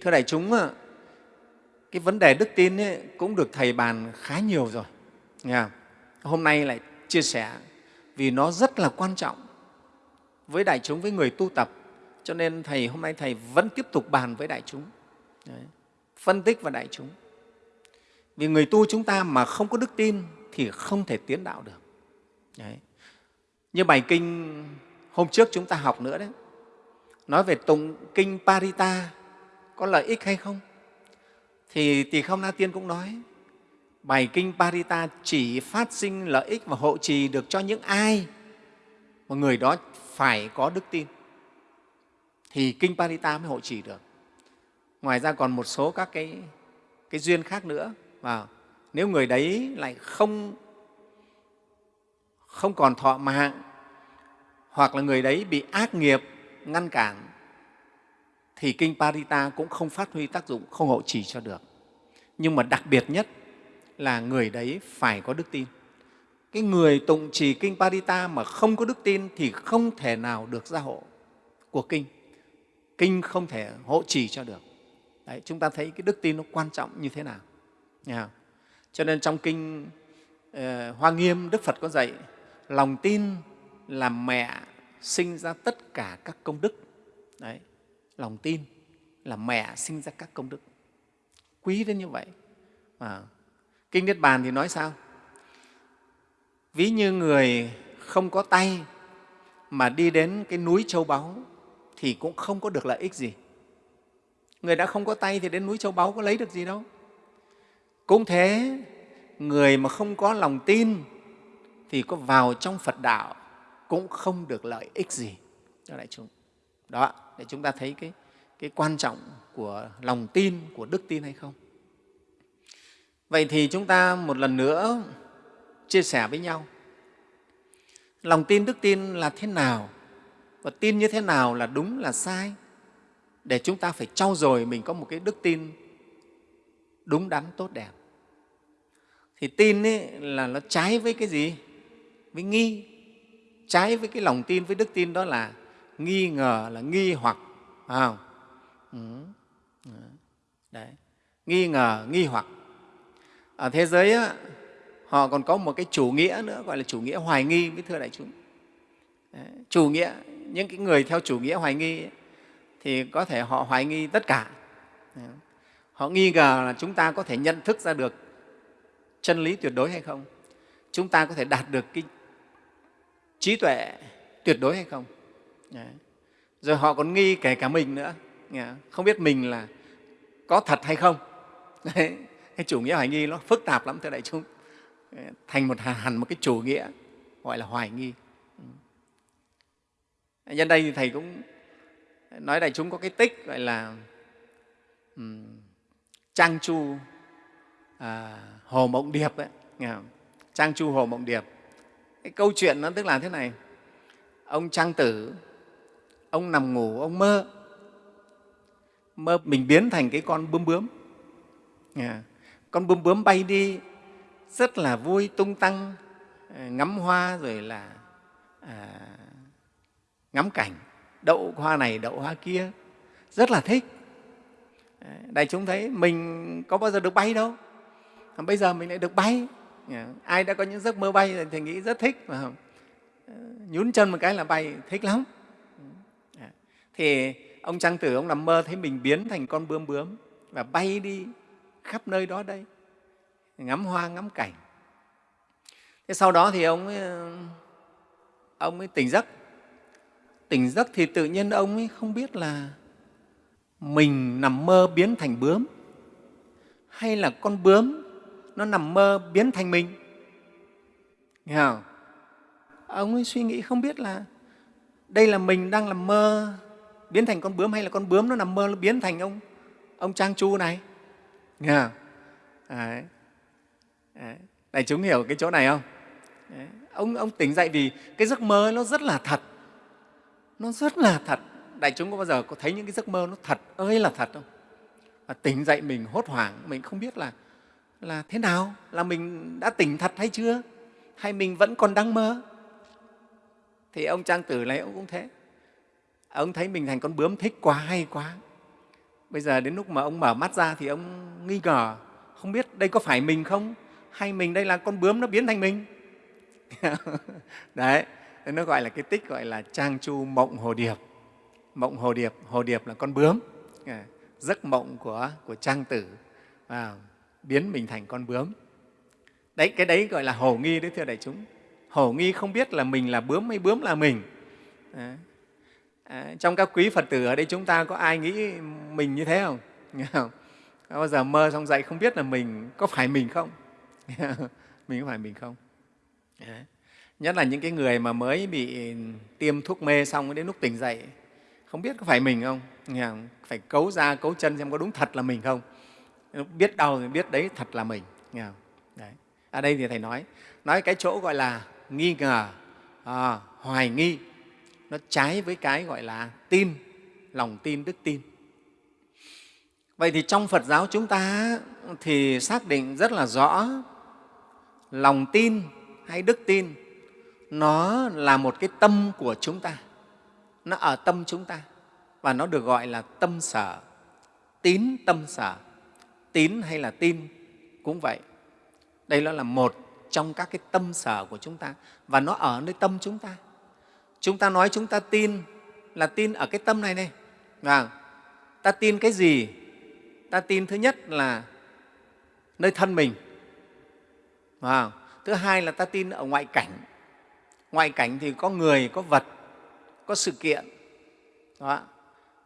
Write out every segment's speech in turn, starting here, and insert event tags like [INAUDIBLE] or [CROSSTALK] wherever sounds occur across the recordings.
thưa đại chúng cái vấn đề đức tin ấy cũng được thầy bàn khá nhiều rồi, nghe hôm nay lại chia sẻ vì nó rất là quan trọng với đại chúng, với người tu tập cho nên thầy, hôm nay thầy vẫn tiếp tục bàn với đại chúng Đấy. phân tích vào đại chúng vì người tu chúng ta mà không có đức tin thì không thể tiến đạo được đấy. như bài kinh hôm trước chúng ta học nữa đấy, nói về tụng kinh parita có lợi ích hay không? Thì tỳ không na tiên cũng nói bài kinh parita chỉ phát sinh lợi ích và hộ trì được cho những ai mà người đó phải có đức tin thì kinh parita mới hộ trì được. Ngoài ra còn một số các cái, cái duyên khác nữa và nếu người đấy lại không không còn thọ mạng hoặc là người đấy bị ác nghiệp ngăn cản thì kinh Parita cũng không phát huy tác dụng, không hộ trì cho được. Nhưng mà đặc biệt nhất là người đấy phải có đức tin. Cái người tụng trì kinh Parita mà không có đức tin thì không thể nào được gia hộ của kinh. Kinh không thể hộ trì cho được. Đấy, chúng ta thấy cái đức tin nó quan trọng như thế nào. Nha. Cho nên trong kinh uh, Hoa Nghiêm, Đức Phật có dạy lòng tin là mẹ sinh ra tất cả các công đức. Đấy, lòng tin là mẹ sinh ra các công đức. Quý đến như vậy. À, Kinh Niết Bàn thì nói sao? Ví như người không có tay mà đi đến cái núi châu báu thì cũng không có được lợi ích gì. Người đã không có tay thì đến núi châu báu có lấy được gì đâu. Cũng thế, người mà không có lòng tin thì có vào trong Phật đạo cũng không được lợi ích gì cho đại chúng. Đó, để chúng ta thấy cái, cái quan trọng của lòng tin, của đức tin hay không. Vậy thì chúng ta một lần nữa chia sẻ với nhau. Lòng tin, đức tin là thế nào? Và tin như thế nào là đúng, là sai? Để chúng ta phải trau dồi mình có một cái đức tin đúng đắn, tốt đẹp. Thì tin ấy là nó trái với cái gì? Với nghi. Trái với cái lòng tin, với đức tin đó là nghi ngờ, là nghi hoặc. Phải không? Ừ. ừ. Đấy. Nghi ngờ, nghi hoặc ở thế giới á, họ còn có một cái chủ nghĩa nữa gọi là chủ nghĩa hoài nghi với thưa đại chúng Đấy, chủ nghĩa những cái người theo chủ nghĩa hoài nghi ấy, thì có thể họ hoài nghi tất cả Đấy. họ nghi ngờ là chúng ta có thể nhận thức ra được chân lý tuyệt đối hay không chúng ta có thể đạt được cái trí tuệ tuyệt đối hay không rồi họ còn nghi kể cả mình nữa. Không? Biết mình là có thật hay không. [LAUGHS] Đấy. Cái chủ nghĩa hoài nghi nó phức tạp lắm thưa đại chúng. Thành một hẳn một cái chủ nghĩa gọi là hoài nghi. Nhân đây thì thầy cũng nói đại chúng có cái tích gọi là um, trang chu à, hồ mộng điệp ấy, nghe không? trang chu hồ mộng điệp. Cái câu chuyện nó tức là thế này. Ông trang tử ông nằm ngủ ông mơ. Mơ mình biến thành cái con bướm bướm. Nghe con bướm bướm bay đi rất là vui tung tăng à, ngắm hoa rồi là à, ngắm cảnh. Đậu hoa này đậu hoa kia. Rất là thích. À, đại chúng thấy mình có bao giờ được bay đâu. À, bây giờ mình lại được bay. Ai đã có những giấc mơ bay thì nghĩ rất thích phải không nhún chân một cái là bay thích lắm thì ông trang tử ông nằm mơ thấy mình biến thành con bướm bướm và bay đi khắp nơi đó đây ngắm hoa ngắm cảnh. Thế sau đó thì ông ấy, ờ, ông ấy tỉnh giấc. Tỉnh giấc thì tự nhiên ông ấy không biết là mình nằm mơ biến thành bướm hay là con bướm nó nằm mơ biến thành mình. Nghe không? Ông ấy suy nghĩ không biết là đây là mình đang làm mơ biến thành con bướm hay là con bướm nó nằm mơ nó biến thành ông ông trang chu này nghe không? Đấy. Đấy. Này chúng hiểu cái chỗ này không? Đấy. Ông, ông tỉnh dậy vì cái giấc mơ nó rất là thật. Nó rất là thật. Đại chúng có bao giờ có thấy những cái giấc mơ nó thật ơi là thật không? Và tỉnh dậy mình hốt hoảng, mình không biết là là thế nào? Là mình đã tỉnh thật hay chưa? Hay mình vẫn còn đang mơ? Thì ông Trang Tử này ông cũng thế. Ông thấy mình thành con bướm thích quá, hay quá. bây giờ đến lúc mà ông mở mắt ra thì ông nghi ngờ không biết đây có phải mình không? Hay mình đây là con bướm nó biến thành mình? [LAUGHS] Đấy nó gọi là cái tích gọi là trang chu mộng hồ điệp. Mộng hồ điệp hồ điệp là con bướm. À, giấc mộng của, của trang tử à, biến mình thành con bướm. Đấy cái đấy gọi là hồ nghi đấy thưa đại chúng. Hồ nghi không biết là mình là bướm hay bướm là mình. Đấy à, trong các quý phật tử ở đây chúng ta có ai nghĩ mình như thế không? Không? Có bao giờ mơ xong dậy không biết là mình có phải mình không? [LAUGHS] Mình có phải mình không? Đấy. nhất là những cái người mà mới bị tiêm thuốc mê xong đến lúc tỉnh dậy không biết có phải mình không? Phải cấu ra cấu chân xem có đúng thật là mình không? Biết đâu thì biết đấy thật là mình. Đấy. ở đây thì thầy nói nói cái chỗ gọi là nghi ngờ à, hoài nghi nó trái với cái gọi là tin, lòng tin, đức tin. Vậy thì trong phật giáo chúng ta thì xác định rất là rõ, lòng tin hay đức tin, nó là một cái tâm của chúng ta. Nó ở tâm chúng ta và nó được gọi là tâm sở. Tín tâm sở. Tín hay là tin cũng vậy. Đây nó là một trong các cái tâm sở của chúng ta và nó ở nơi tâm chúng ta chúng ta nói chúng ta tin là tin ở cái tâm này này. Và ta tin cái gì? Ta tin thứ nhất là nơi thân mình. Và thứ hai là ta tin ở ngoại cảnh. Ngoại cảnh thì có người có vật có sự kiện. Đó.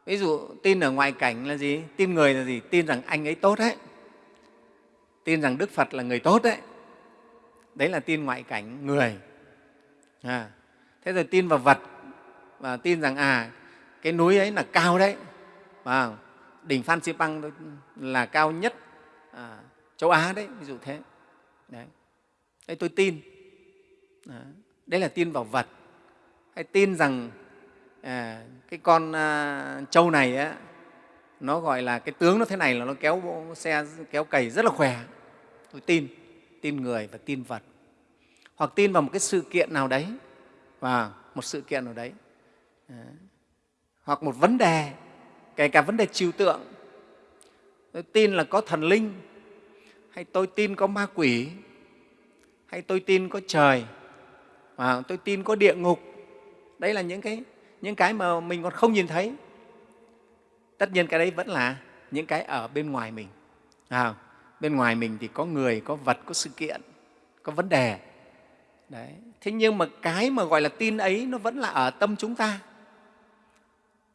ví dụ tin ở ngoại cảnh là gì? Tin người là gì? Tin rằng anh ấy tốt đấy. Tin rằng đức phật là người tốt đấy. Đấy là tin ngoại cảnh người. À, thế rồi tin vào vật và tin rằng à cái núi ấy là cao đấy. Và đỉnh phan xipang là cao nhất à, châu á đấy ví dụ thế. Đấy, đấy tôi tin. À, đấy là tin vào vật. Hay tin rằng à, cái con à, trâu này á, nó gọi là cái tướng nó thế này là nó kéo bộ xe kéo cày rất là khỏe. Tôi tin. Tin người và tin vật. Hoặc tin vào một cái sự kiện nào đấy và một sự kiện nào đấy. Ờ. Hoặc một vấn đề kể cả vấn đề trừu tượng. Tôi tin là có thần linh hay tôi tin có ma quỷ hay tôi tin có trời và tôi tin có địa ngục. Đấy là những cái những cái mà mình còn không nhìn thấy. Tất nhiên cái đấy vẫn là những cái ở bên ngoài mình. À, bên ngoài mình thì có người có vật có sự kiện có vấn đề. Đấy thế nhưng mà cái mà gọi là tin ấy nó vẫn là ở tâm chúng ta.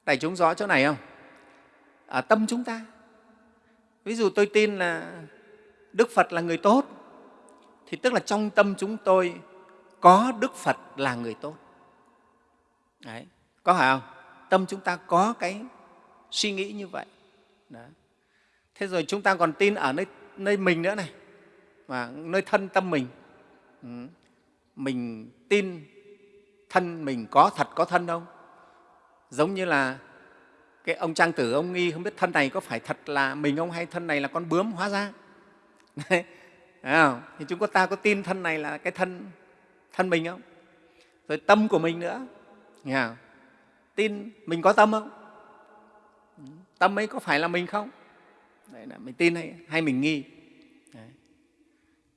Đại chúng rõ chỗ này không? Ở tâm chúng ta. Ví dụ tôi tin là đức phật là người tốt thì tức là trong tâm chúng tôi có đức phật là người tốt. Đấy có phải không? Tâm chúng ta có cái suy nghĩ như vậy. Đấy. thế rồi chúng ta còn tin ở nơi, nơi mình nữa này và nơi thân tâm mình. Ừ mình tin thân mình có thật có thân không giống như là cái ông trang tử ông nghi không biết thân này có phải thật là mình không hay thân này là con bướm hóa ra Đấy. không? thì chúng ta có tin thân này là cái thân thân mình không rồi tâm của mình nữa nghe không? tin mình có tâm không tâm ấy có phải là mình không đấy là mình tin hay, hay mình nghi đấy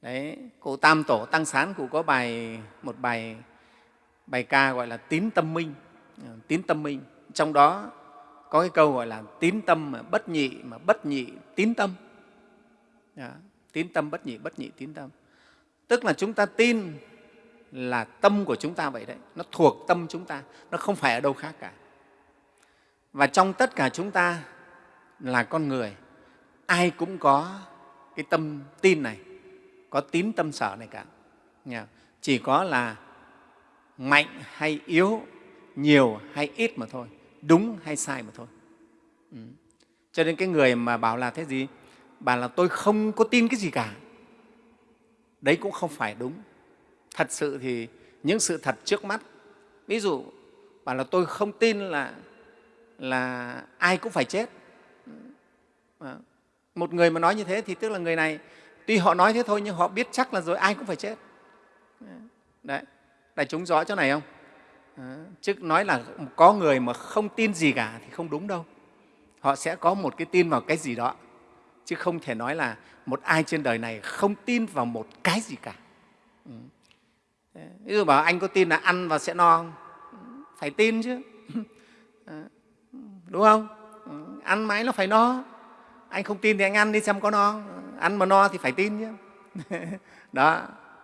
đấy cụ tam tổ tăng sán cụ có bài, một bài bài ca gọi là tín tâm minh. Ờ, tín tâm minh. Trong đó có cái câu gọi là tín tâm mà bất nhị, mà bất nhị tín tâm. Đó. tín tâm, bất nhị bất nhị tín tâm. Tức là chúng ta tin là tâm của chúng ta vậy đấy. Nó thuộc tâm chúng ta, nó không phải ở đâu khác cả. Và trong tất cả chúng ta là con người. Ai cũng có cái tâm tin này có tín tâm sở này cả. Chỉ có là mạnh hay yếu, nhiều hay ít mà thôi, đúng hay sai mà thôi. Ừ. cho nên cái người mà bảo là thế gì? Bảo là tôi không có tin cái gì cả. Đấy cũng không phải đúng. Thật sự thì những sự thật trước mắt, ví dụ bảo là tôi không tin là là ai cũng phải chết. Ừ. Một người mà nói như thế thì tức là người này tuy họ nói thế thôi nhưng họ biết chắc là rồi ai cũng phải chết. Đấy, đại chúng rõ chỗ này không? Ờ, chứ nói là có người mà không tin gì cả thì không đúng đâu. Họ sẽ có một cái tin vào cái gì đó, chứ không thể nói là một ai trên đời này không tin vào một cái gì cả. Ừ. Ờ, ví dụ bảo anh có tin là ăn và sẽ no không? Phải tin chứ. [LAUGHS] Ờ, đúng không? Ừ, ăn mãi nó phải no. Anh không tin thì anh ăn đi xem có no ăn mà no thì phải tin chứ. [LAUGHS] Đó.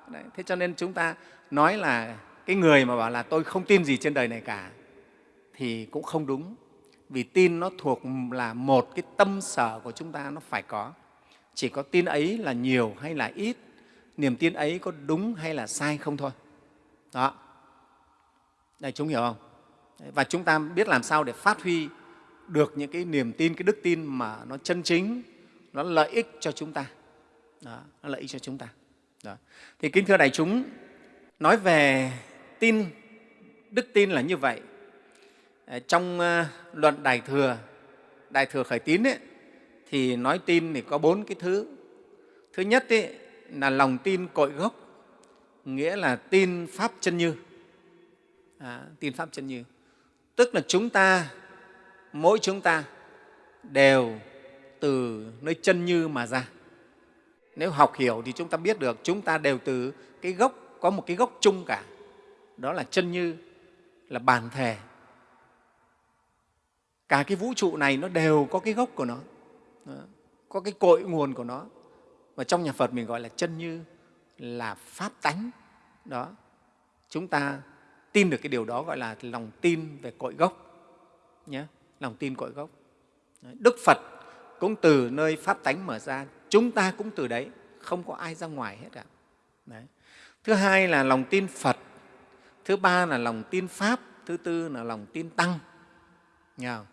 Đấy. thế cho nên chúng ta nói là cái người mà bảo là tôi không tin gì trên đời này cả, thì cũng không đúng. Vì tin nó thuộc là một cái tâm sở của chúng ta nó phải có. Chỉ có tin ấy là nhiều hay là ít, niềm tin ấy có đúng hay là sai không thôi. Đó. Đây, chúng hiểu không? Và chúng ta biết làm sao để phát huy được những cái niềm tin, cái đức tin mà nó chân chính nó lợi ích cho chúng ta. Đó, nó lợi ích cho chúng ta. Đó. thì kính thưa đại chúng nói về tin đức tin là như vậy. Ờ, trong ờ, luận đại thừa đại thừa khởi tín ấy, thì nói tin thì có bốn cái thứ. Thứ nhất ấy, là lòng tin cội gốc nghĩa là tin pháp chân như. À, tin pháp chân như. Tức là chúng ta mỗi chúng ta đều từ nơi chân như mà ra. Nếu học hiểu thì chúng ta biết được, chúng ta đều từ cái gốc, có một cái gốc chung cả. Đó là chân như, là bản thể. Cả cái vũ trụ này nó đều có cái gốc của nó. Có cái cội nguồn của nó. Và trong nhà phật mình gọi là chân như là pháp tánh. Đó. Chúng ta tin được cái điều đó gọi là lòng tin về cội gốc. Nhé lòng tin cội gốc. Đức phật cũng từ nơi pháp tánh mở ra. Chúng ta cũng từ đấy không có ai ra ngoài hết cả đấy. thứ hai là lòng tin phật thứ ba là lòng tin pháp thứ tư là lòng tin tăng. Nghe không?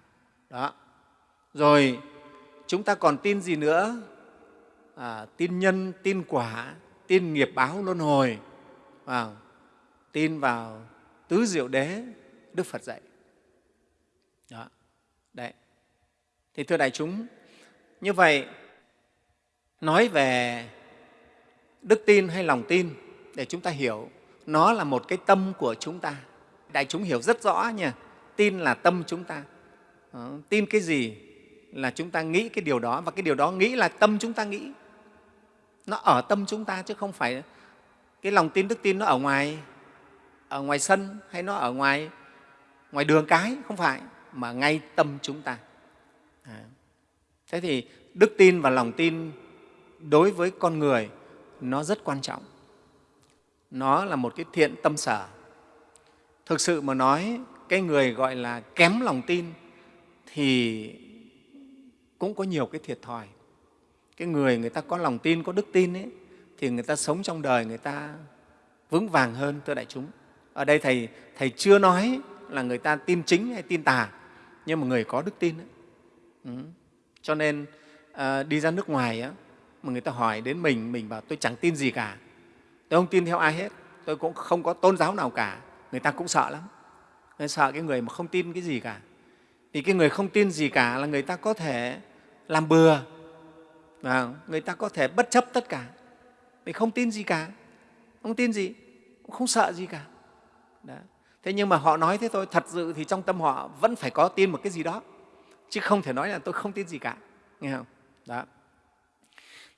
đó. Rồi chúng ta còn tin gì nữa? À, tin nhân tin quả tin nghiệp báo luân hồi. Vào tin vào tứ diệu đế đức phật dạy. Đó. Đấy. Thì thưa đại chúng như vậy nói về đức tin hay lòng tin để chúng ta hiểu nó là một cái tâm của chúng ta. Đại chúng hiểu rất rõ nha tin là tâm chúng ta. Đó, tin cái gì là chúng ta nghĩ cái điều đó và cái điều đó nghĩ là tâm chúng ta nghĩ. Nó ở tâm chúng ta chứ không phải cái lòng tin đức tin nó ở ngoài ở ngoài sân hay nó ở ngoài ngoài đường cái không phải mà ngay tâm chúng ta. À thế thì đức tin và lòng tin đối với con người nó rất quan trọng. Nó là một cái thiện tâm sở. Thực sự mà nói cái người gọi là kém lòng tin thì cũng có nhiều cái thiệt thòi. Cái người người ta có lòng tin có đức tin ấy, thì người ta sống trong đời người ta vững vàng hơn thưa đại chúng. Ở đây thầy thầy chưa nói là người ta tin chính hay tin tà nhưng mà người có đức tin ấy. Cho nên à, đi ra nước ngoài á, mà người ta hỏi đến mình mình bảo tôi chẳng tin gì cả. Tôi không tin theo ai hết. Tôi cũng không có tôn giáo nào cả. Người ta cũng sợ lắm. Người sợ cái người mà không tin cái gì cả. Thì cái người không tin gì cả là người ta có thể làm bừa. Và người ta có thể bất chấp tất cả. Vì không tin gì cả. Không tin gì cũng không sợ gì cả. Đó. thế nhưng mà họ nói thế thôi thật sự thì trong tâm họ vẫn phải có tin một cái gì đó chứ không thể nói là tôi không tin gì cả nghe không? Đó.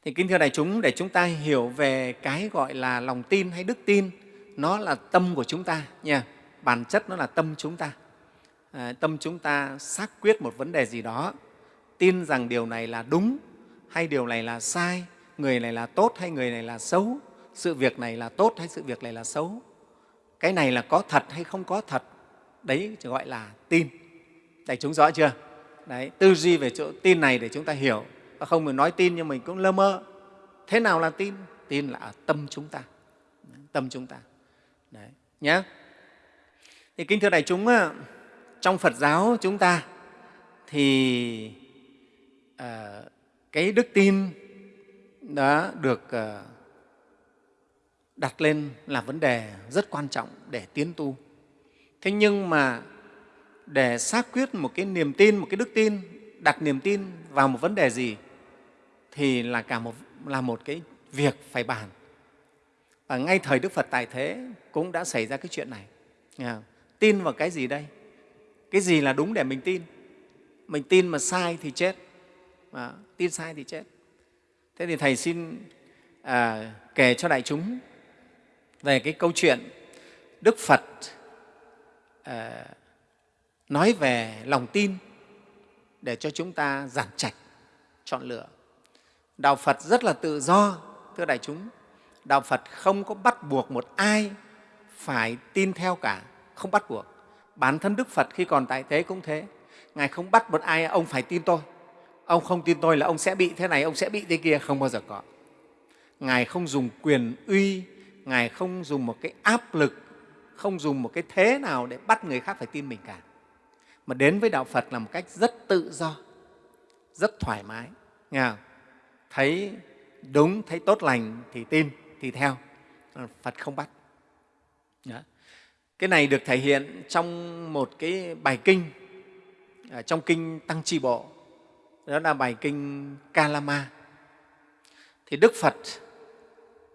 Thì kính thưa đại chúng để chúng ta hiểu về cái gọi là lòng tin hay đức tin nó là tâm của chúng ta nha. Bản chất nó là tâm chúng ta. À, tâm chúng ta xác quyết một vấn đề gì đó tin rằng điều này là đúng hay điều này là sai người này là tốt hay người này là xấu sự việc này là tốt hay sự việc này là xấu. Cái này là có thật hay không có thật đấy gọi là tin. Đại chúng rõ chưa? Đấy tư duy về chỗ tin này để chúng ta hiểu. Và không mình nói tin nhưng mình cũng lơ mơ. Thế nào là tin? Tin là ở tâm chúng ta. Tâm chúng ta. Đấy nhé thì kính thưa đại chúng trong phật giáo chúng ta thì à, cái đức tin đã được à, đặt lên là vấn đề rất quan trọng để tiến tu. Thế nhưng mà để xác quyết một cái niềm tin một cái đức tin đặt niềm tin vào một vấn đề gì thì là cả một là một cái việc phải bàn. Và ngay thời đức phật tại thế cũng đã xảy ra cái chuyện này. Tin vào cái gì đây? Cái gì là đúng để mình tin? Mình tin mà sai thì chết. À, tin sai thì chết. Thế thì thầy xin à, kể cho đại chúng về cái câu chuyện đức phật à, nói về lòng tin để cho chúng ta giản trạch, chọn lựa. Đạo phật rất là tự do, thưa đại chúng. Đạo phật không có bắt buộc một ai phải tin theo cả, không bắt buộc. Bản thân đức phật khi còn tại thế cũng thế. Ngài không bắt một ai, ông phải tin tôi. Ông không tin tôi là ông sẽ bị thế này, ông sẽ bị thế kia, không bao giờ có. Ngài không dùng quyền uy, ngài không dùng một cái áp lực, không dùng một cái thế nào để bắt người khác phải tin mình cả mà đến với đạo phật là một cách rất tự do rất thoải mái. Nghe không? thấy đúng thấy tốt lành thì tin thì theo. Ờ, phật không bắt. Đó. cái này được thể hiện trong một cái bài kinh à, trong kinh tăng chi bộ. Đó là bài kinh kalama. Thì đức phật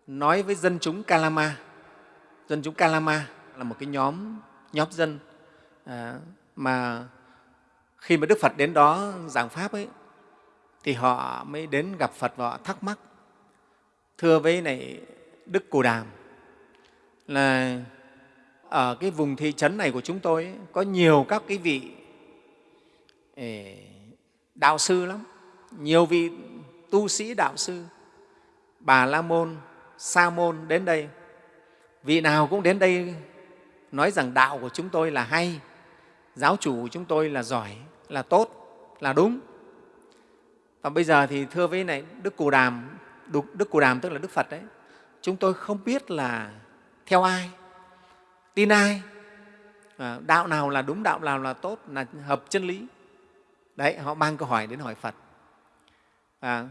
nói với dân chúng kalama. Dân chúng kalama là một cái nhóm nhóm dân à, mà khi mà đức phật đến đó giảng pháp ấy thì họ mới đến gặp phật và họ thắc mắc thưa với này đức cù đàm là ở cái vùng thị trấn này của chúng tôi ấy, có nhiều các cái vị đạo sư lắm nhiều vị tu sĩ đạo sư bà la môn sa môn đến đây. Vị nào cũng đến đây nói rằng đạo của chúng tôi là hay giáo chủ của chúng tôi là giỏi là tốt là đúng. Và bây giờ thì thưa với này đức cù đàm đức cù đàm tức là đức phật đấy. Chúng tôi không biết là theo ai tin ai à, đạo nào là đúng đạo nào là tốt là hợp chân lý. Đấy họ mang câu hỏi đến hỏi phật. À,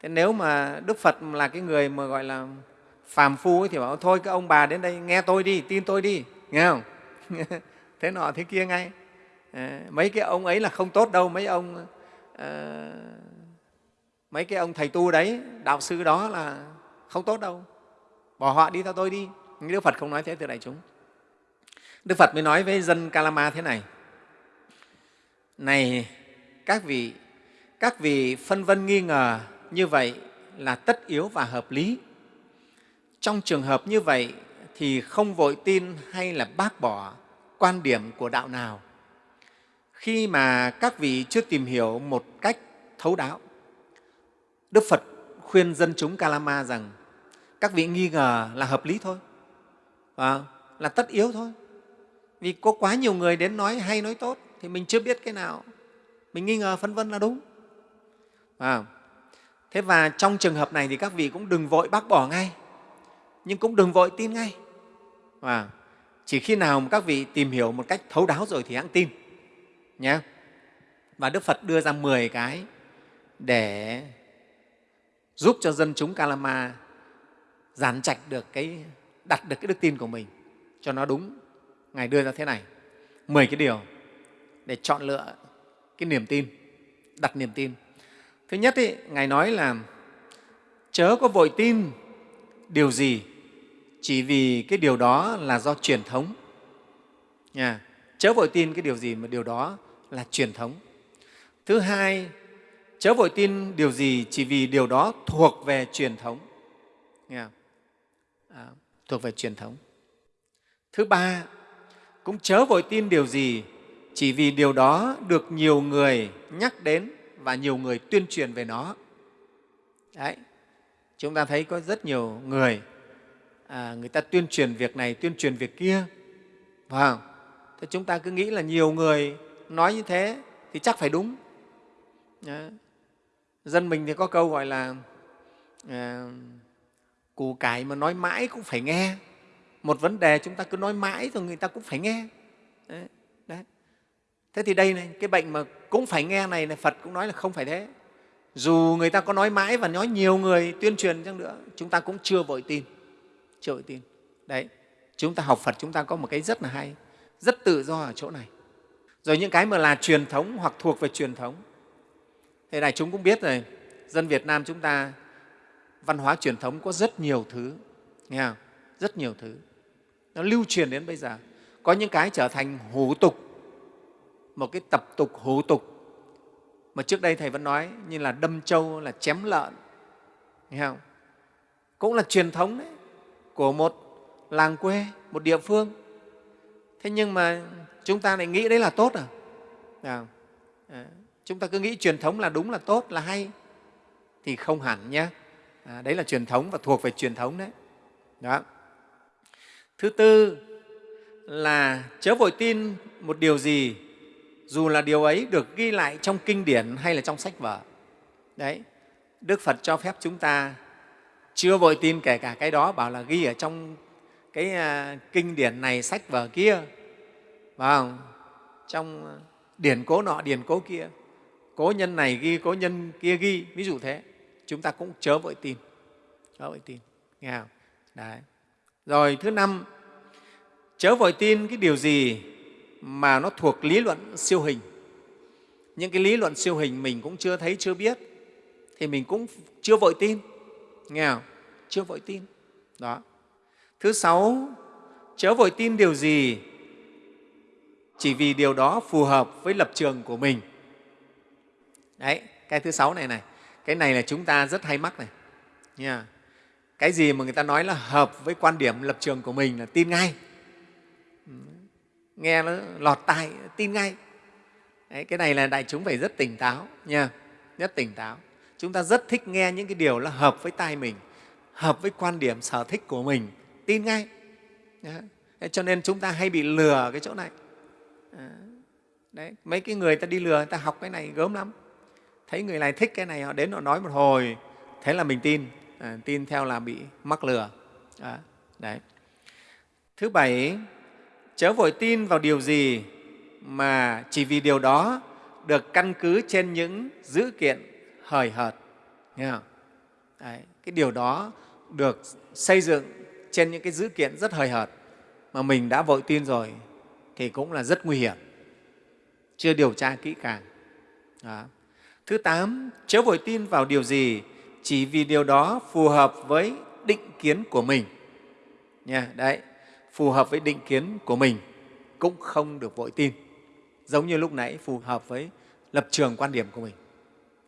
thế nếu mà đức phật là cái người mà gọi là phàm phu ấy, thì bảo thôi các ông bà đến đây nghe tôi đi tin tôi đi nghe không? [LAUGHS] thế nọ thế kia ngay. Ờ, mấy cái ông ấy là không tốt đâu, mấy ông ờ, mấy cái ông thầy tu đấy, đạo sư đó là không tốt đâu. Bỏ họ đi theo tôi đi. Nhưng đức phật không nói thế từ đại chúng. Đức phật mới nói với dân kalama thế này. Này, các vị các vị phân vân nghi ngờ như vậy là tất yếu và hợp lý. Trong trường hợp như vậy thì không vội tin hay là bác bỏ quan điểm của đạo nào? Khi mà các vị chưa tìm hiểu một cách thấu đáo đức phật khuyên dân chúng kalama rằng các vị nghi ngờ là hợp lý thôi à, là tất yếu thôi. Vì có quá nhiều người đến nói hay nói tốt thì mình chưa biết cái nào. Mình nghi ngờ phân vân là đúng. À, thế và trong trường hợp này thì các vị cũng đừng vội bác bỏ ngay nhưng cũng đừng vội tin ngay. À, chỉ khi nào mà các vị tìm hiểu một cách thấu đáo rồi thì hãng tin nhé và đức phật đưa ra 10 cái để giúp cho dân chúng kalama giản trạch được cái đặt được cái đức tin của mình. Cho nó đúng ngài đưa ra thế này. 10 cái điều để chọn lựa cái niềm tin đặt niềm tin. Thứ nhất ý, ngài nói là chớ có vội tin điều gì chỉ vì cái điều đó là do truyền thống. Nha chớ vội tin cái điều gì mà điều đó là truyền thống. Thứ hai chớ vội tin điều gì chỉ vì điều đó thuộc về truyền thống. Nghe À, thuộc về truyền thống. Thứ ba cũng chớ vội tin điều gì chỉ vì điều đó được nhiều người nhắc đến và nhiều người tuyên truyền về nó. Đấy chúng ta thấy có rất nhiều người à, người ta tuyên truyền việc này tuyên truyền việc kia phải thế chúng ta cứ nghĩ là nhiều người nói như thế thì chắc phải đúng đấy. dân mình thì có câu gọi là à, củ cải mà nói mãi cũng phải nghe một vấn đề chúng ta cứ nói mãi rồi người ta cũng phải nghe đấy. Đấy. thế thì đây này cái bệnh mà cũng phải nghe này là phật cũng nói là không phải thế dù người ta có nói mãi và nói nhiều người tuyên truyền chăng nữa chúng ta cũng chưa vội tin chưa vội tin đấy, chúng ta học phật chúng ta có một cái rất là hay, rất tự do ở chỗ này. Rồi những cái mà là truyền thống hoặc thuộc về truyền thống. Thế này chúng cũng biết rồi, dân việt nam chúng ta, văn hóa truyền thống có rất nhiều thứ, nghe không? rất nhiều thứ. Nó lưu truyền đến bây giờ. Có những cái trở thành hủ tục, một cái tập tục hủ tục, mà trước đây thầy vẫn nói như là đâm trâu, là chém lợn, nghe không? Cũng là truyền thống đấy của một làng quê một địa phương. Thế nhưng mà chúng ta lại nghĩ đấy là tốt à, à, chúng ta cứ nghĩ truyền thống là đúng là tốt là hay thì không hẳn nhé à, đấy là truyền thống và thuộc về truyền thống đấy. Đó. Thứ tư là chớ vội tin một điều gì dù là điều ấy được ghi lại trong kinh điển hay là trong sách vở. Đấy đức phật cho phép chúng ta chưa vội tin kể cả cái đó, bảo là ghi ở trong cái à, kinh điển này, sách vở kia, phải không? trong à, điển cố nọ, điển cố kia. Cố nhân này ghi, cố nhân kia ghi, ví dụ thế. Chúng ta cũng chớ vội tin, chớ vội tin, nghe không? Đấy. Rồi thứ năm, chớ vội tin cái điều gì mà nó thuộc lý luận siêu hình. Những cái lý luận siêu hình mình cũng chưa thấy, chưa biết, thì mình cũng chưa vội tin nghèo chưa vội tin. Đó. Thứ sáu chớ vội tin điều gì chỉ vì điều đó phù hợp với lập trường của mình. Đấy cái thứ sáu này này. Cái này là chúng ta rất hay mắc này. Nha cái gì mà người ta nói là hợp với quan điểm lập trường của mình là tin ngay. Nghe nó lọt tai tin ngay. Đấy, cái này là đại chúng phải rất tỉnh táo. Nha rất tỉnh táo chúng ta rất thích nghe những cái điều là hợp với tai mình hợp với quan điểm sở thích của mình. Tin ngay. Đấy. cho nên chúng ta hay bị lừa cái chỗ này. Đấy mấy cái người ta đi lừa người ta học cái này gớm lắm. Thấy người này thích cái này họ đến họ nói một hồi thế là mình tin. À, tin theo là bị mắc lừa. À, đấy. Thứ bảy chớ vội tin vào điều gì mà chỉ vì điều đó được căn cứ trên những dữ kiện hời hợt nghe không? Đấy, cái điều đó được xây dựng trên những cái dữ kiện rất hời hợt mà mình đã vội tin rồi thì cũng là rất nguy hiểm. Chưa điều tra kỹ càng. Đó. thứ tám chớ vội tin vào điều gì chỉ vì điều đó phù hợp với định kiến của mình. Nha đấy phù hợp với định kiến của mình cũng không được vội tin. Giống như lúc nãy phù hợp với lập trường quan điểm của mình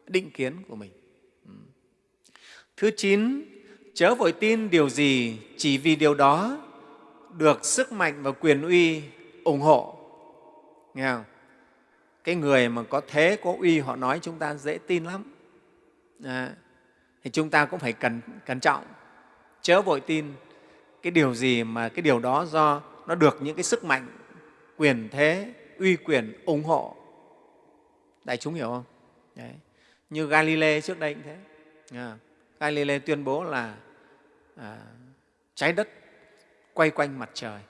định kiến của mình. Thứ chín chớ vội tin điều gì chỉ vì điều đó được sức mạnh và quyền uy ủng hộ. Nghe không? Cái người mà có thế có uy họ nói chúng ta dễ tin lắm. À, thì chúng ta cũng phải cẩn, cẩn trọng. Chớ vội tin cái điều gì mà cái điều đó do nó được những cái sức mạnh quyền thế uy quyền ủng hộ. Đại chúng hiểu không? Đấy như galilei trước đây cũng thế. À, galilei tuyên bố là à, trái đất quay quanh mặt trời.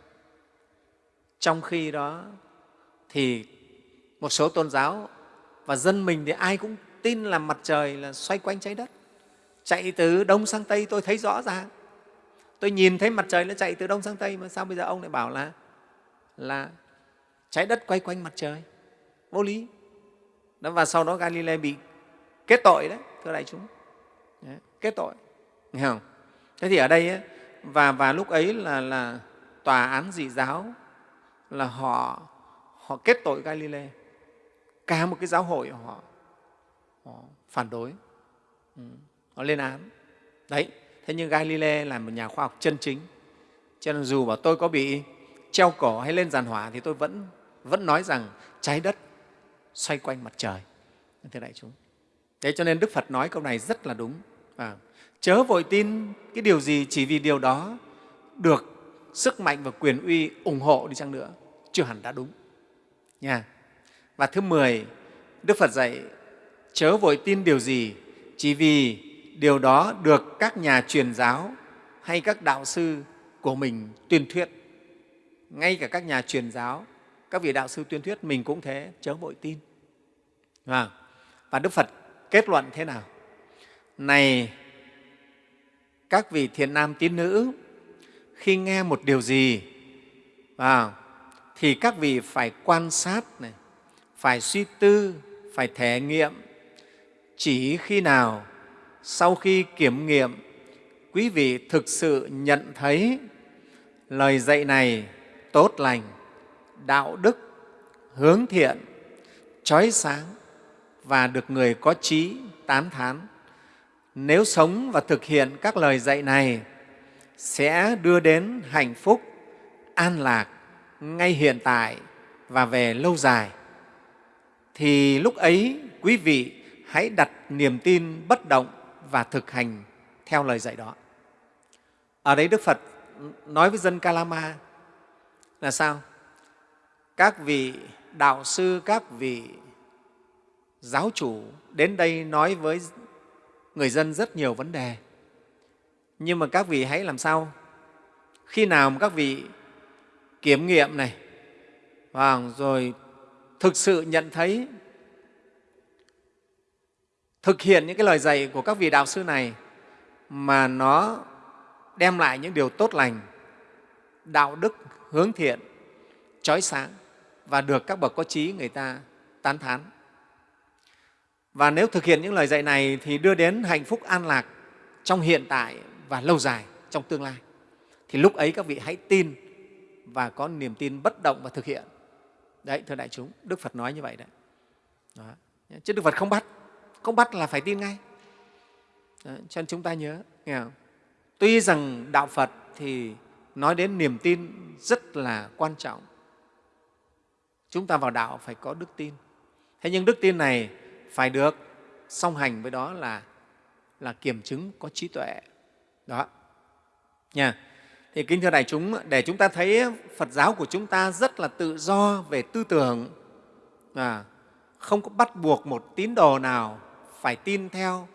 Trong khi đó thì một số tôn giáo và dân mình thì ai cũng tin là mặt trời là xoay quanh trái đất. Chạy từ đông sang tây tôi thấy rõ ràng. Tôi nhìn thấy mặt trời nó chạy từ đông sang tây mà sao bây giờ ông lại bảo là là trái đất quay quanh mặt trời? Vô lý. Đó, và sau đó galilei bị kết tội đấy thưa đại chúng. Đấy, kết tội. Nghe không? Thế thì ở đây ấy, và và lúc ấy là là tòa án dị giáo là họ họ kết tội galilei. Cả một cái giáo hội họ, họ phản đối. Ừ, họ lên án. Đấy thế nhưng galilei là một nhà khoa học chân chính. Cho nên dù bảo tôi có bị treo cổ hay lên giàn hỏa thì tôi vẫn vẫn nói rằng trái đất xoay quanh mặt trời. Thưa đại chúng thế cho nên đức phật nói câu này rất là đúng. À, chớ vội tin cái điều gì chỉ vì điều đó được sức mạnh và quyền uy ủng hộ đi chăng nữa. Chưa hẳn đã đúng. Nha. Và thứ mười đức phật dạy chớ vội tin điều gì chỉ vì điều đó được các nhà truyền giáo hay các đạo sư của mình tuyên thuyết. Ngay cả các nhà truyền giáo các vị đạo sư tuyên thuyết mình cũng thế chớ vội tin. Và, và đức phật kết luận thế nào? Này, các vị thiện nam tín nữ, khi nghe một điều gì vào thì các vị phải quan sát này, phải suy tư, phải thể nghiệm. Chỉ khi nào, sau khi kiểm nghiệm, quý vị thực sự nhận thấy lời dạy này tốt lành, đạo đức hướng thiện, trói sáng và được người có trí tán thán. Nếu sống và thực hiện các lời dạy này sẽ đưa đến hạnh phúc, an lạc ngay hiện tại và về lâu dài. Thì lúc ấy quý vị hãy đặt niềm tin bất động và thực hành theo lời dạy đó. Ở đấy Đức Phật nói với dân Kalama là sao? Các vị đạo sư, các vị giáo chủ đến đây nói với người dân rất nhiều vấn đề. Nhưng mà các vị hãy làm sao? Khi nào mà các vị kiểm nghiệm này, và rồi thực sự nhận thấy thực hiện những cái lời dạy của các vị đạo sư này mà nó đem lại những điều tốt lành, đạo đức, hướng thiện, trói sáng và được các bậc có trí người ta tán thán. Và nếu thực hiện những lời dạy này thì đưa đến hạnh phúc an lạc trong hiện tại và lâu dài trong tương lai. Thì lúc ấy các vị hãy tin và có niềm tin bất động và thực hiện. Đấy, thưa đại chúng, Đức Phật nói như vậy đấy. Đó. Chứ Đức Phật không bắt, không bắt là phải tin ngay. Đó, cho nên chúng ta nhớ, nghe không? Tuy rằng Đạo Phật thì nói đến niềm tin rất là quan trọng. Chúng ta vào đạo phải có đức tin. Thế nhưng đức tin này phải được song hành với đó là là kiểm chứng có trí tuệ. Đó. Nha. Thì kính thưa đại chúng, để chúng ta thấy Phật giáo của chúng ta rất là tự do về tư tưởng, à, không có bắt buộc một tín đồ nào phải tin theo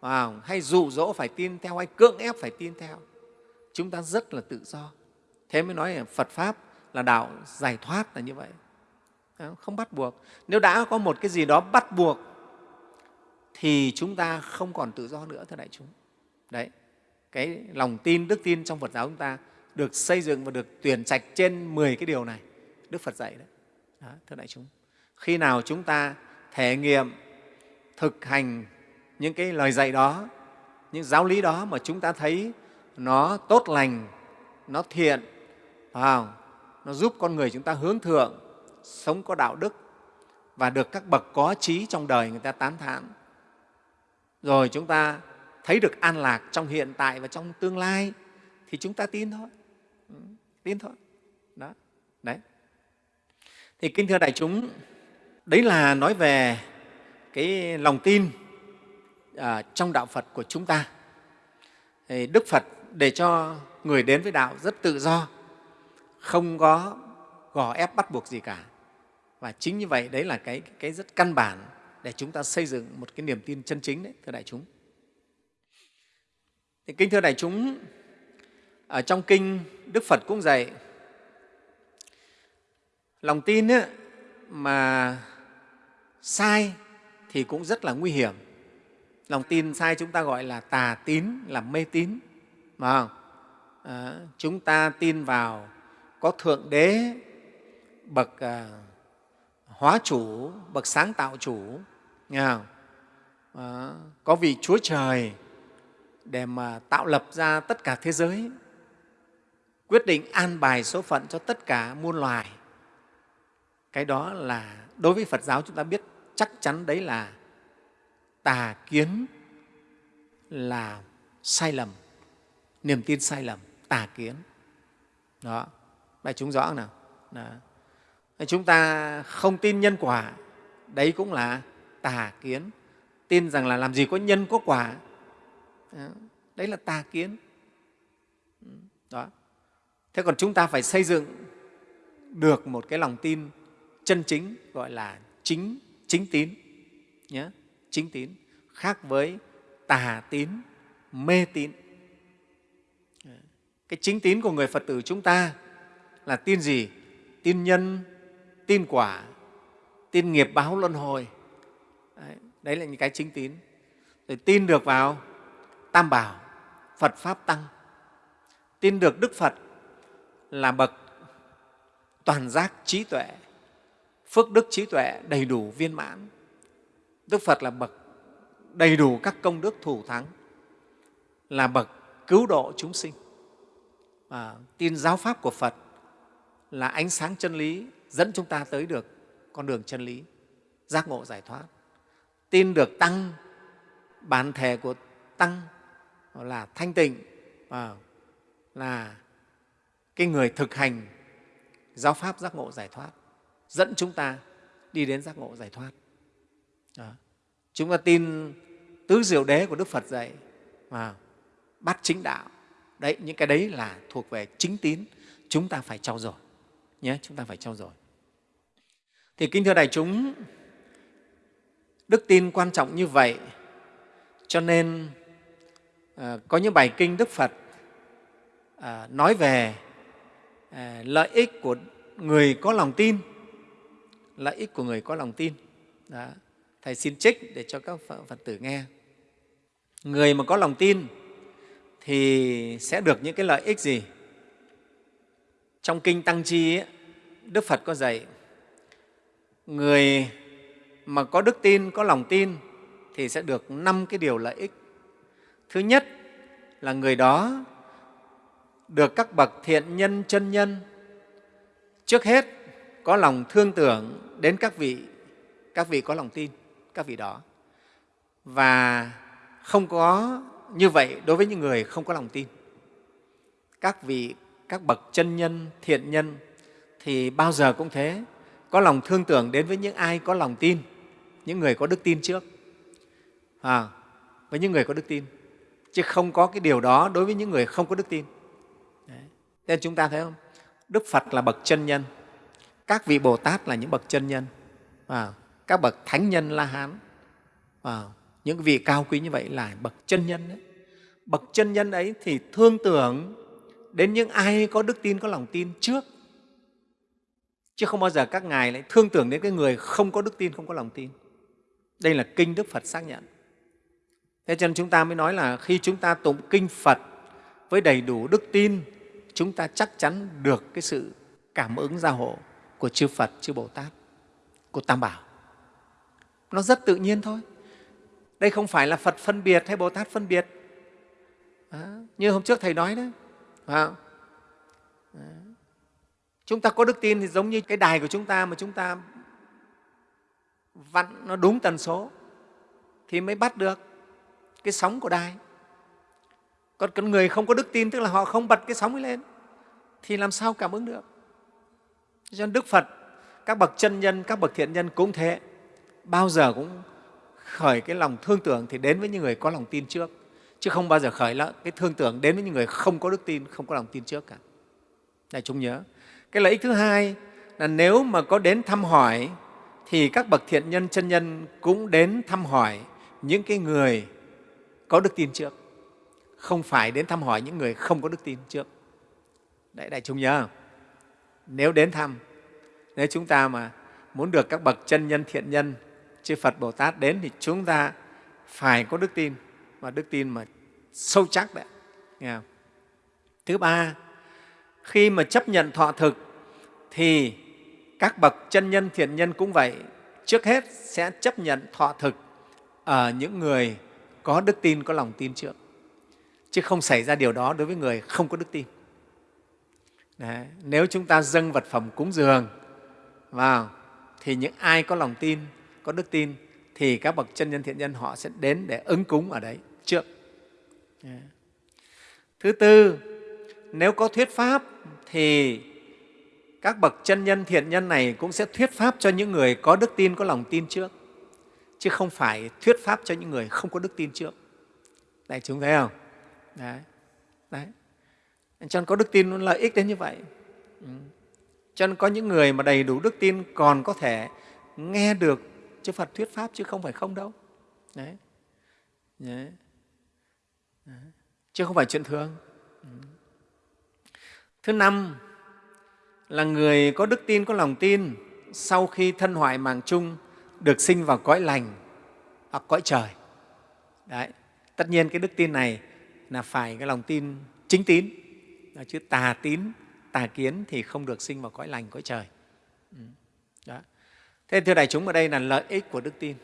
à, hay dụ dỗ phải tin theo hay cưỡng ép phải tin theo chúng ta rất là tự do thế mới nói là phật pháp là đạo giải thoát là như vậy Ờ, không bắt buộc. Nếu đã có một cái gì đó bắt buộc thì chúng ta không còn tự do nữa thưa đại chúng. Đấy cái lòng tin đức tin trong phật giáo chúng ta được xây dựng và được tuyển trạch trên 10 cái điều này đức phật dạy đấy. Đó, thưa đại chúng. Khi nào chúng ta thể nghiệm thực hành những cái lời dạy đó những giáo lý đó mà chúng ta thấy nó tốt lành nó thiện vào, nó giúp con người chúng ta hướng thượng sống có đạo đức và được các bậc có trí trong đời người ta tán thán rồi chúng ta thấy được an lạc trong hiện tại và trong tương lai thì chúng ta tin thôi ừ, tin thôi đó đấy thì kinh thưa đại chúng đấy là nói về cái lòng tin à, trong đạo Phật của chúng ta. Thì Đức Phật để cho người đến với đạo rất tự do, không có gò ép bắt buộc gì cả. Và chính như vậy, đấy là cái, cái rất căn bản để chúng ta xây dựng một cái niềm tin chân chính đấy, thưa đại chúng. Thì kính thưa đại chúng, ở trong kinh Đức Phật cũng dạy lòng tin ấy, mà sai thì cũng rất là nguy hiểm lòng tin sai chúng ta gọi là tà tín là mê tín mà không? À, chúng ta tin vào có thượng đế bậc à, hóa chủ bậc sáng tạo chủ nghe không? À, có vị chúa trời để mà tạo lập ra tất cả thế giới quyết định an bài số phận cho tất cả muôn loài. Cái đó là đối với phật giáo chúng ta biết chắc chắn đấy là tà kiến là sai lầm niềm tin sai lầm tà kiến. Đó. Bài chúng rõ nào? Đó chúng ta không tin nhân quả. Đấy cũng là tà kiến. Tin rằng là làm gì có nhân có quả. Đấy là tà kiến. Đó. Thế còn chúng ta phải xây dựng được một cái lòng tin chân chính, gọi là chính chính tín nhé chính tín, khác với tà tín, mê tín. Cái chính tín của người phật tử chúng ta là tin gì? Tin nhân tin quả tin nghiệp báo luân hồi. Đấy, đấy là những cái chính tín. Rồi tin được vào tam bảo phật pháp tăng. Tin được đức phật là bậc toàn giác trí tuệ phước đức trí tuệ đầy đủ viên mãn. Đức Phật là bậc đầy đủ các công đức thủ thắng, là bậc cứu độ chúng sinh. À, tin giáo pháp của Phật là ánh sáng chân lý dẫn chúng ta tới được con đường chân lý, giác ngộ giải thoát. tin được tăng bản thể của tăng là thanh tịnh à, là cái người thực hành giáo pháp giác ngộ giải thoát dẫn chúng ta đi đến giác ngộ giải thoát Đó. chúng ta tin tứ diệu đế của đức phật dạy và bắt chính đạo đấy những cái đấy là thuộc về chính tín chúng ta phải trau dồi nhé chúng ta phải trau dồi thì kính thưa đại chúng đức tin quan trọng như vậy cho nên à, có những bài kinh đức phật à, nói về à, lợi ích của người có lòng tin lợi ích của người có lòng tin Đó. thầy xin trích để cho các phật tử nghe người mà có lòng tin thì sẽ được những cái lợi ích gì trong kinh tăng chi ấy, đức phật có dạy người mà có đức tin, có lòng tin thì sẽ được năm cái điều lợi ích. Thứ nhất là người đó được các bậc thiện nhân, chân nhân trước hết có lòng thương tưởng đến các vị các vị có lòng tin, các vị đó. Và không có như vậy đối với những người không có lòng tin. Các vị, các bậc chân nhân, thiện nhân thì bao giờ cũng thế có lòng thương tưởng đến với những ai có lòng tin những người có đức tin trước. À, với những người có đức tin. Chứ không có cái điều đó đối với những người không có đức tin. Đấy. nên chúng ta thấy không? Đức phật là bậc chân nhân. Các vị bồ tát là những bậc chân nhân. À, các bậc thánh nhân la hán. À, những vị cao quý như vậy là bậc chân nhân đấy. Bậc chân nhân ấy thì thương tưởng đến những ai có đức tin có lòng tin trước chứ không bao giờ các ngài lại thương tưởng đến cái người không có đức tin không có lòng tin. Đây là kinh đức phật xác nhận. Thế cho nên chúng ta mới nói là khi chúng ta tụng kinh phật với đầy đủ đức tin chúng ta chắc chắn được cái sự cảm ứng gia hộ của chư phật chư bồ tát của tam bảo. Nó rất tự nhiên thôi. Đây không phải là phật phân biệt hay bồ tát phân biệt. À, như hôm trước thầy nói đấy phải không? À, chúng ta có đức tin thì giống như cái đài của chúng ta mà chúng ta vặn nó đúng tần số thì mới bắt được cái sóng của đài. Còn con người không có đức tin, tức là họ không bật cái sóng ấy lên, thì làm sao cảm ứng được? Cho nên đức phật, các bậc chân nhân, các bậc thiện nhân cũng thế. Bao giờ cũng khởi cái lòng thương tưởng thì đến với những người có lòng tin trước. Chứ không bao giờ khởi là cái thương tưởng đến với những người không có đức tin, không có lòng tin trước cả. Này, chúng nhớ cái lợi ích thứ hai là nếu mà có đến thăm hỏi, thì các bậc thiện nhân chân nhân cũng đến thăm hỏi những cái người có đức tin trước không phải đến thăm hỏi những người không có đức tin trước đấy, đại chúng nhớ không? nếu đến thăm, nếu chúng ta mà muốn được các bậc chân nhân thiện nhân, chư phật bồ tát đến thì chúng ta phải có đức tin và đức tin mà sâu chắc đấy nghe không? thứ ba khi mà chấp nhận thọ thực, thì các bậc chân nhân, thiện nhân cũng vậy. Trước hết sẽ chấp nhận thọ thực ở những người có đức tin, có lòng tin trước. Chứ không xảy ra điều đó đối với người không có đức tin. Đấy. nếu chúng ta dâng vật phẩm cúng dường vào, thì những ai có lòng tin, có đức tin, thì các bậc chân nhân, thiện nhân họ sẽ đến để ứng cúng ở đấy trước. Thứ tư nếu có thuyết pháp thì các bậc chân nhân thiện nhân này cũng sẽ thuyết pháp cho những người có đức tin có lòng tin trước. Chứ không phải thuyết pháp cho những người không có đức tin trước. Đại chúng thấy không? Đấy. Đấy. Cho nên có đức tin lợi ích đến như vậy. Ừ. cho nên có những người mà đầy đủ đức tin còn có thể nghe được chư Phật thuyết pháp chứ không phải không đâu. Đấy, đấy. đấy. chứ không phải chuyện thường. Ừ thứ năm là người có đức tin có lòng tin sau khi thân hoại màng chung được sinh vào cõi lành hoặc cõi trời. Đấy tất nhiên cái đức tin này là phải cái lòng tin chính tín. Chứ tà tín tà kiến thì không được sinh vào cõi lành cõi trời. Ừ, đó. Thế thưa đại chúng ở đây là lợi ích của đức tin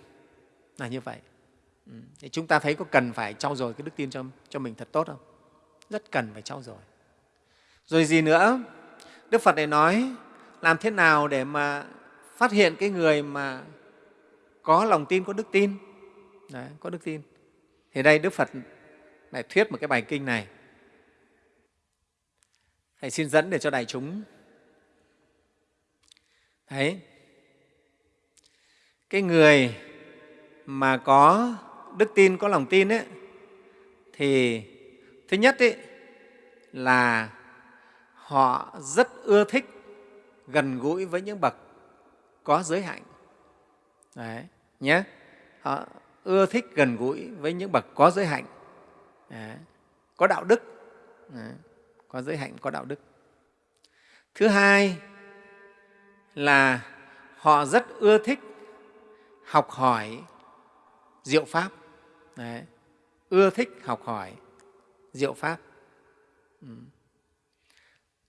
là như vậy. Ừ, thì chúng ta thấy có cần phải trau dồi cái đức tin cho, cho mình thật tốt không? Rất cần phải trau dồi rồi gì nữa? Đức phật này nói làm thế nào để mà phát hiện cái người mà có lòng tin có đức tin? Đấy, có đức tin. Thì đây đức phật lại thuyết một cái bài kinh này. Thầy xin dẫn để cho đại chúng. Thấy cái người mà có đức tin có lòng tin ấy, thì thứ nhất ấy, là họ rất ưa thích gần gũi với những bậc có giới hạnh. Đấy, nhé. Họ ưa thích gần gũi với những bậc có giới hạnh. Đấy, có đạo đức. Đấy, có giới hạnh có đạo đức. Thứ hai là họ rất ưa thích học hỏi diệu pháp. Đấy, ưa thích học hỏi diệu pháp. Ừ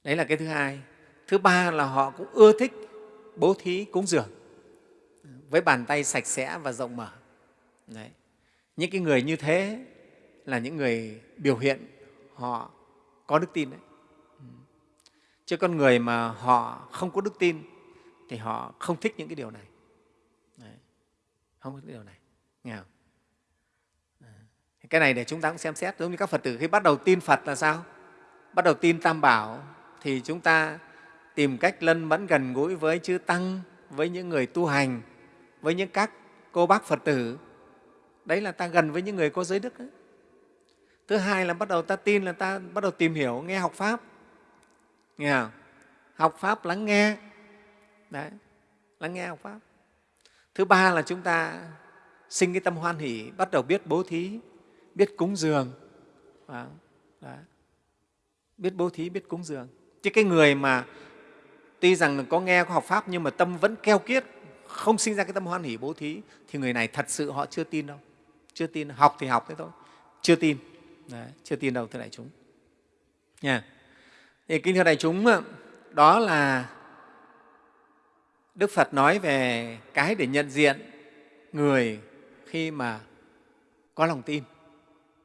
đấy là cái thứ hai. Thứ ba là họ cũng ưa thích bố thí cúng dường với bàn tay sạch sẽ và rộng mở. Đấy. những cái người như thế là những người biểu hiện họ có đức tin đấy. Chứ con người mà họ không có đức tin thì họ không thích những cái điều này. Đấy. không thích điều này. Nghe không? cái này để chúng ta cũng xem xét. Giống như các phật tử khi bắt đầu tin phật là sao? Bắt đầu tin tam bảo thì chúng ta tìm cách lân mẫn gần gũi với chư tăng, với những người tu hành, với những các cô bác phật tử đấy là ta gần với những người có giới đức ấy. thứ hai là bắt đầu ta tin là ta bắt đầu tìm hiểu, nghe học pháp nghe không? học pháp lắng nghe đấy, lắng nghe học pháp thứ ba là chúng ta sinh cái tâm hoan hỷ, bắt đầu biết bố thí, biết cúng dường vâng, đấy. biết bố thí, biết cúng dường chứ cái người mà tuy rằng có nghe có học pháp nhưng mà tâm vẫn keo kiết không sinh ra cái tâm hoan hỷ bố thí thì người này thật sự họ chưa tin đâu. Chưa tin học thì học thế thôi. Chưa tin. Đấy, chưa tin đâu thưa đại chúng. Nha. Thì kính thưa đại chúng đó là đức phật nói về cái để nhận diện người khi mà có lòng tin.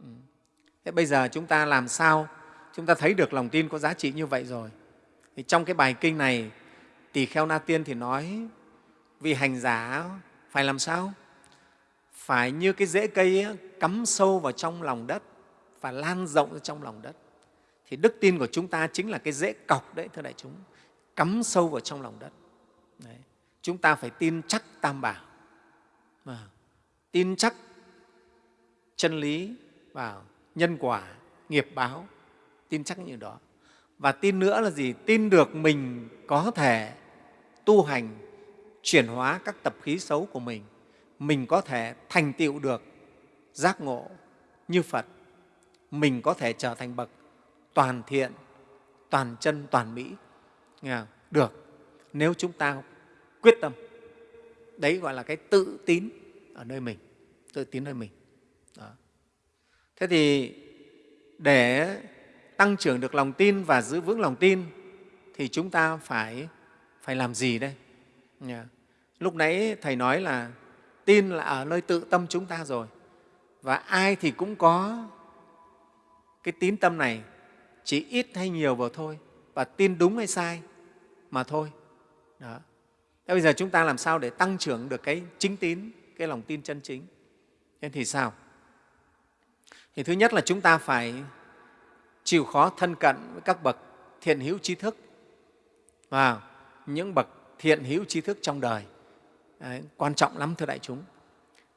Ừ. Thế bây giờ chúng ta làm sao chúng ta thấy được lòng tin có giá trị như vậy rồi. Thì trong cái bài kinh này tỳ kheo na tiên thì nói vì hành giả phải làm sao? Phải như cái rễ cây ấy, cắm sâu vào trong lòng đất và lan rộng ra trong lòng đất. Thì đức tin của chúng ta chính là cái rễ cọc đấy thưa đại chúng cắm sâu vào trong lòng đất. Đấy. chúng ta phải tin chắc tam bảo. À, tin chắc chân lý vào nhân quả nghiệp báo tin chắc như đó. Và tin nữa là gì? Tin được mình có thể tu hành, chuyển hóa các tập khí xấu của mình. Mình có thể thành tựu được giác ngộ như phật. Mình có thể trở thành bậc toàn thiện, toàn chân, toàn mỹ. Nghe không? được. Nếu chúng ta quyết tâm, đấy gọi là cái tự tín ở nơi mình, tự tín nơi mình. Đó. thế thì để tăng trưởng được lòng tin và giữ vững lòng tin, thì chúng ta phải phải làm gì đây? Yeah. lúc nãy thầy nói là tin là ở nơi tự tâm chúng ta rồi, và ai thì cũng có cái tín tâm này, chỉ ít hay nhiều vào thôi, và tin đúng hay sai mà thôi. Đó. Thế bây giờ chúng ta làm sao để tăng trưởng được cái chính tín, cái lòng tin chân chính? Thế thì sao? Thì thứ nhất là chúng ta phải chịu khó thân cận với các bậc thiện hữu trí thức. Và những bậc thiện hữu trí thức trong đời. Đấy, quan trọng lắm thưa đại chúng.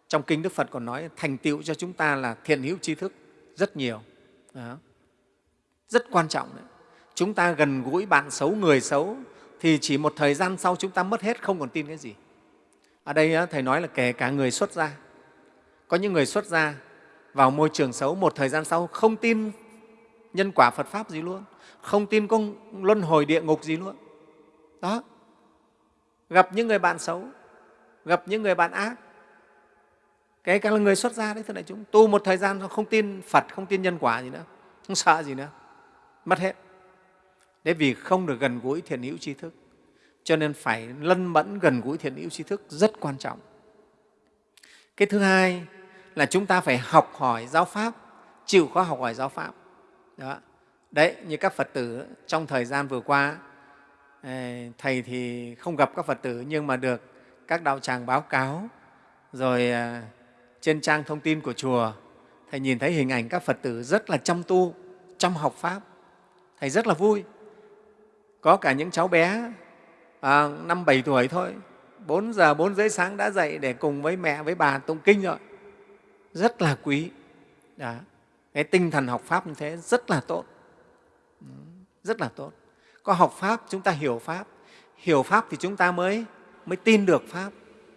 Trong kinh đức phật còn nói thành tựu cho chúng ta là thiện hữu trí thức rất nhiều. Đó. rất quan trọng đấy. Chúng ta gần gũi bạn xấu người xấu thì chỉ một thời gian sau chúng ta mất hết không còn tin cái gì. Ở đây thầy nói là kể cả người xuất gia. Có những người xuất gia vào môi trường xấu một thời gian sau không tin nhân quả Phật Pháp gì luôn, không tin có luân hồi địa ngục gì luôn. Đó, gặp những người bạn xấu, gặp những người bạn ác, kể cả là người xuất gia đấy, thưa đại chúng, tu một thời gian không tin Phật, không tin nhân quả gì nữa, không sợ gì nữa, mất hết. Đấy vì không được gần gũi thiện hữu tri thức, cho nên phải lân mẫn gần gũi thiện hữu tri thức rất quan trọng. Cái thứ hai là chúng ta phải học hỏi giáo Pháp, chịu khó học hỏi giáo Pháp. Đó. Đấy, như các Phật tử trong thời gian vừa qua, Thầy thì không gặp các Phật tử nhưng mà được các đạo tràng báo cáo, rồi à, trên trang thông tin của chùa thầy nhìn thấy hình ảnh các phật tử rất là chăm tu chăm học pháp thầy rất là vui có cả những cháu bé à, năm bảy tuổi thôi 4 giờ 4 rưỡi sáng đã dậy để cùng với mẹ với bà tụng kinh rồi rất là quý Đó cái tinh thần học pháp như thế rất là tốt. Rất là tốt. Có học pháp, chúng ta hiểu pháp. Hiểu pháp thì chúng ta mới mới tin được pháp.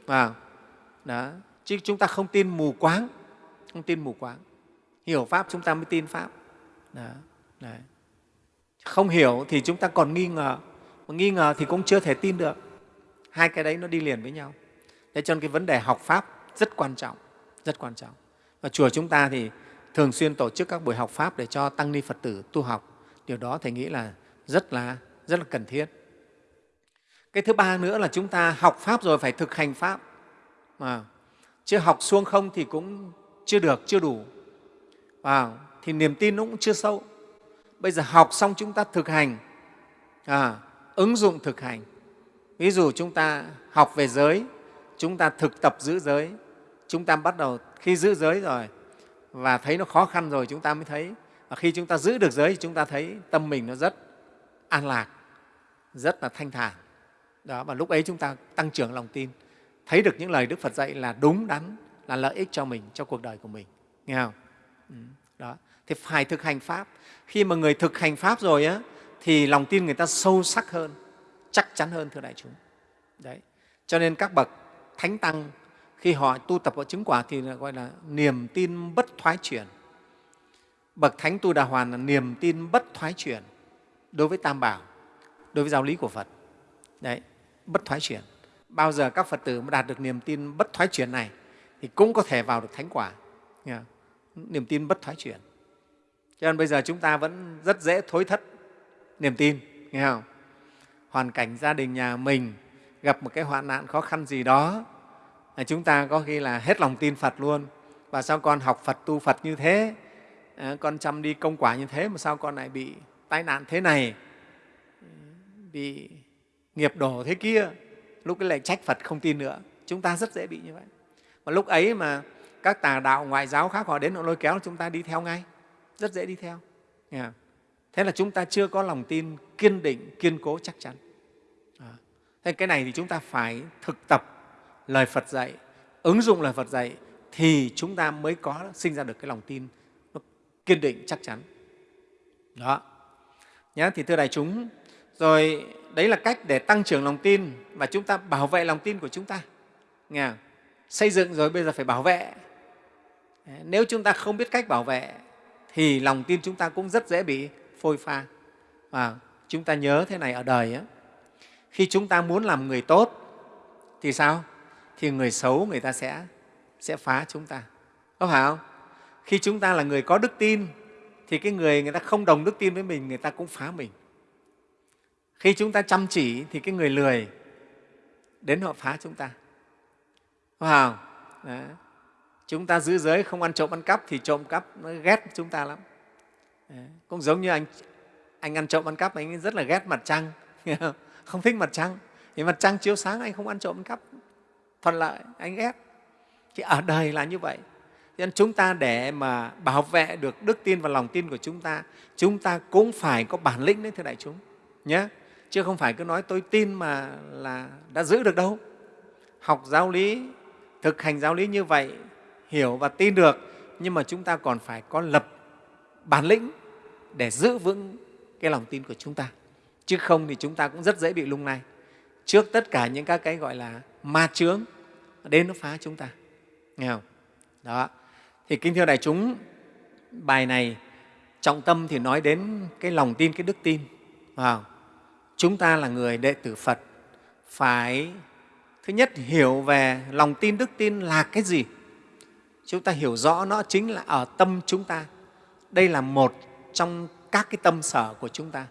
Vào đó, chứ chúng ta không tin mù quáng. Không tin mù quáng. Hiểu pháp, chúng ta mới tin pháp. Đó. Đấy. không hiểu thì chúng ta còn nghi ngờ. Mà nghi ngờ thì cũng chưa thể tin được. Hai cái đấy nó đi liền với nhau. Thế cho nên cái vấn đề học pháp rất quan trọng. Rất quan trọng. Và chùa chúng ta thì thường xuyên tổ chức các buổi học pháp để cho tăng ni phật tử tu học. Điều đó thầy nghĩ là rất là rất là cần thiết. Cái thứ ba nữa là chúng ta học pháp rồi phải thực hành pháp. Mà chứ học xuông không thì cũng chưa được chưa đủ. À, thì niềm tin nó cũng chưa sâu. Bây giờ học xong chúng ta thực hành à, ứng dụng thực hành. Ví dụ chúng ta học về giới chúng ta thực tập giữ giới chúng ta bắt đầu khi giữ giới rồi và thấy nó khó khăn rồi chúng ta mới thấy. Và khi chúng ta giữ được giới chúng ta thấy tâm mình nó rất an lạc, rất là thanh thản. Đó, và lúc ấy chúng ta tăng trưởng lòng tin. Thấy được những lời đức phật dạy là đúng đắn, là lợi ích cho mình, cho cuộc đời của mình. Nghe không? Ừ, đó. Thì phải thực hành pháp. Khi mà người thực hành pháp rồi á, thì lòng tin người ta sâu sắc hơn, chắc chắn hơn, thưa đại chúng. Đấy. Cho nên các bậc thánh tăng khi họ tu tập họ chứng quả thì gọi là niềm tin bất thoái chuyển. Bậc thánh tu đà hoàn là niềm tin bất thoái chuyển đối với tam bảo, đối với giáo lý của phật. Đấy, bất thoái chuyển. Bao giờ các phật tử mà đạt được niềm tin bất thoái chuyển này thì cũng có thể vào được thánh quả. Niềm tin bất thoái chuyển. Cho nên bây giờ chúng ta vẫn rất dễ thối thất niềm tin, nghe không? Hoàn cảnh gia đình, nhà mình gặp một cái hoạn nạn khó khăn gì đó chúng ta có khi là hết lòng tin phật luôn. Và sao con học phật, tu phật như thế? Ờ, con chăm đi công quả như thế mà sao con lại bị tai nạn thế này? Bị nghiệp đổ thế kia? Lúc ấy lại trách phật không tin nữa. Chúng ta rất dễ bị như vậy. Và lúc ấy mà các tà đạo, ngoại giáo khác họ đến họ lôi kéo, chúng ta đi theo ngay. Rất dễ đi theo. Thế là chúng ta chưa có lòng tin kiên định, kiên cố chắc chắn. Thế cái này thì chúng ta phải thực tập lời phật dạy ứng dụng lời phật dạy thì chúng ta mới có sinh ra được cái lòng tin nó kiên định chắc chắn. Đó. Nhá thì thưa đại chúng rồi đấy là cách để tăng trưởng lòng tin và chúng ta bảo vệ lòng tin của chúng ta. Nghe xây dựng rồi bây giờ phải bảo vệ. Nếu chúng ta không biết cách bảo vệ thì lòng tin chúng ta cũng rất dễ bị phôi pha. Và chúng ta nhớ thế này ở đời ấy, khi chúng ta muốn làm người tốt thì sao? Thì người xấu người ta sẽ sẽ phá chúng ta. Có phải không? Khi chúng ta là người có đức tin, thì cái người người ta không đồng đức tin với mình, người ta cũng phá mình. Khi chúng ta chăm chỉ, thì cái người lười đến họ phá chúng ta. Có phải Đấy. chúng ta giữ giới không ăn trộm ăn cắp, thì trộm cắp nó ghét chúng ta lắm. Đấy. cũng giống như anh anh ăn trộm ăn cắp, anh rất là ghét mặt trăng. [LAUGHS] Không thích mặt trăng. Thì mặt trăng chiếu sáng, anh không ăn trộm ăn cắp thuận lợi, anh ghét. Thì ở đời là như vậy. Nên chúng ta để mà bảo vệ được đức tin và lòng tin của chúng ta chúng ta cũng phải có bản lĩnh đấy, thưa đại chúng, nhé. Chứ không phải cứ nói tôi tin mà là đã giữ được đâu. Học giáo lý, thực hành giáo lý như vậy, hiểu và tin được, nhưng mà chúng ta còn phải có lập bản lĩnh để giữ vững cái lòng tin của chúng ta. Chứ không thì chúng ta cũng rất dễ bị lung lay trước tất cả những các cái gọi là ma chướng, đến nó phá chúng ta. Nghe không? Đó. Thì kính thưa đại chúng, bài này trọng tâm thì nói đến cái lòng tin, cái đức tin wow. chúng ta là người đệ tử Phật, phải thứ nhất hiểu về lòng tin, đức tin là cái gì? Chúng ta hiểu rõ nó chính là ở tâm chúng ta. Đây là một trong các cái tâm sở của chúng ta,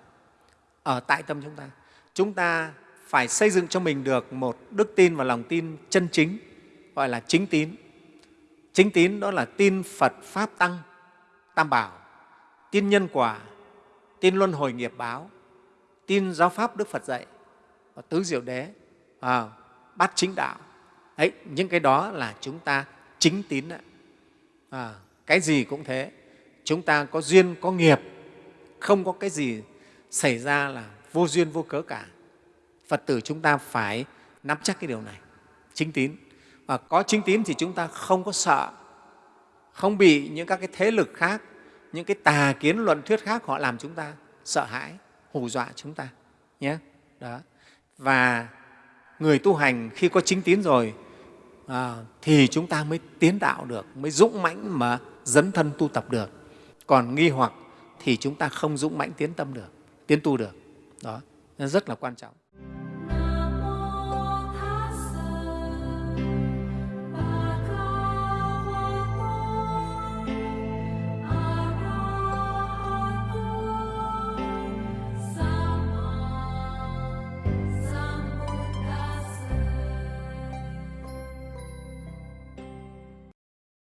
ở tại tâm chúng ta. Chúng ta phải xây dựng cho mình được một đức tin và lòng tin chân chính gọi là chính tín chính tín đó là tin phật pháp tăng tam bảo tin nhân quả tin luân hồi nghiệp báo tin giáo pháp Đức Phật dạy và tứ diệu đế, à, bát chính đạo. Đấy, những cái đó là chúng ta chính tín. Đấy. à, cái gì cũng thế chúng ta có duyên có nghiệp không có cái gì xảy ra là vô duyên vô cớ cả phật tử chúng ta phải nắm chắc cái điều này. Chính tín. Và có chính tín thì chúng ta không có sợ. Không bị những các cái thế lực khác những cái tà kiến luận thuyết khác họ làm chúng ta sợ hãi hù dọa chúng ta nhé. Đó. Và người tu hành khi có chính tín rồi à, thì chúng ta mới tiến đạo được mới dũng mãnh mà dấn thân tu tập được. Còn nghi hoặc thì chúng ta không dũng mãnh tiến tâm được tiến tu được. Đó. Rất là quan trọng.